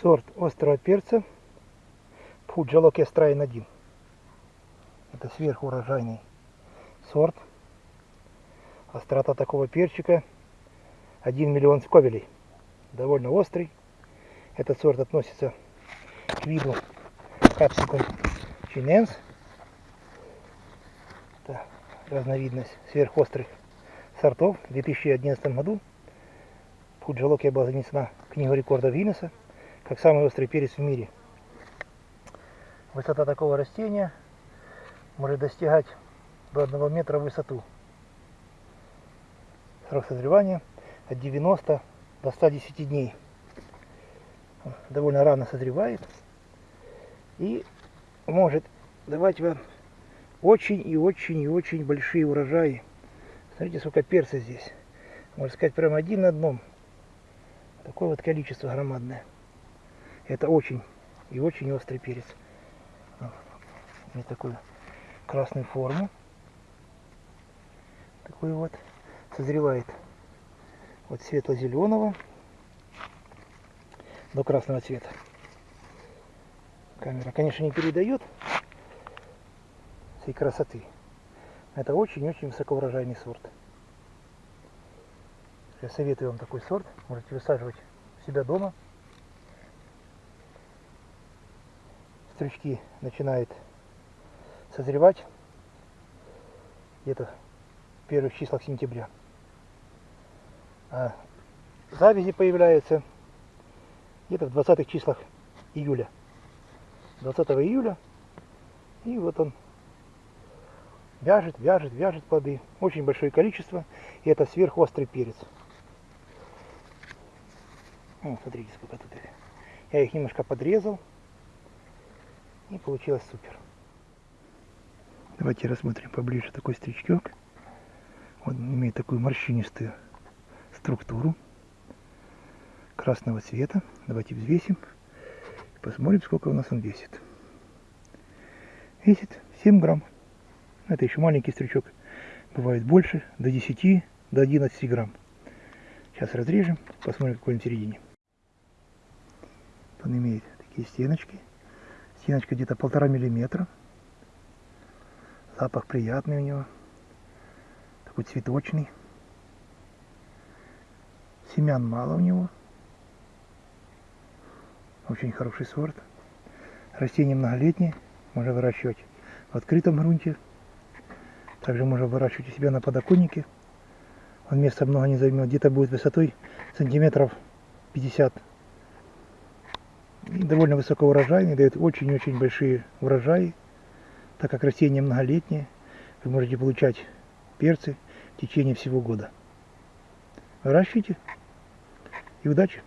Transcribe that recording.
Сорт острого перца Пуджалок Эстрайн 1. Это сверхурожайный сорт. Острота такого перчика 1 миллион сковелей. Довольно острый. Этот сорт относится к виду капсикум чиненс. Это разновидность сверхострых сортов. В 2011 году Пуджалокия была занесена в книгу рекордов Гиннесса как самый острый перец в мире. Высота такого растения может достигать до 1 метра в высоту. Срок созревания от 90 до 110 дней. Довольно рано созревает и может давать вам очень и очень и очень большие урожаи. Смотрите, сколько перца здесь. Можно сказать, прямо один на одном. Такое вот количество громадное. Это очень и очень острый перец. Имеет такую красную форму. Такой вот. Созревает от светло-зеленого до красного цвета. Камера, конечно, не передает всей красоты. Это очень-очень высокоурожайный сорт. Я советую вам такой сорт. Можете высаживать у себя дома. Стручки начинают созревать где-то в первых числах сентября. А завязи появляются где-то в 20 числах июля. 20 июля. И вот он вяжет, вяжет, вяжет плоды. Очень большое количество. И это сверхострый перец. О, смотрите, сколько тут. Я их немножко подрезал. И получилось супер. Давайте рассмотрим поближе такой стричок. Он имеет такую морщинистую структуру красного цвета. Давайте взвесим. Посмотрим, сколько у нас он весит. Весит 7 грамм. Это еще маленький стручок. Бывает больше, до 10, до 11 грамм. Сейчас разрежем, посмотрим, какой он в середине. Он имеет такие стеночки. Стеночка где-то полтора миллиметра. Запах приятный у него. Такой цветочный. Семян мало у него. Очень хороший сорт. Растение многолетнее. Можно выращивать в открытом грунте. Также можно выращивать у себя на подоконнике. Он места много не займет. Где-то будет высотой сантиметров 50 и довольно высокоурожайный, дает очень-очень большие урожаи, так как растение многолетнее, вы можете получать перцы в течение всего года. Выращивайте и удачи!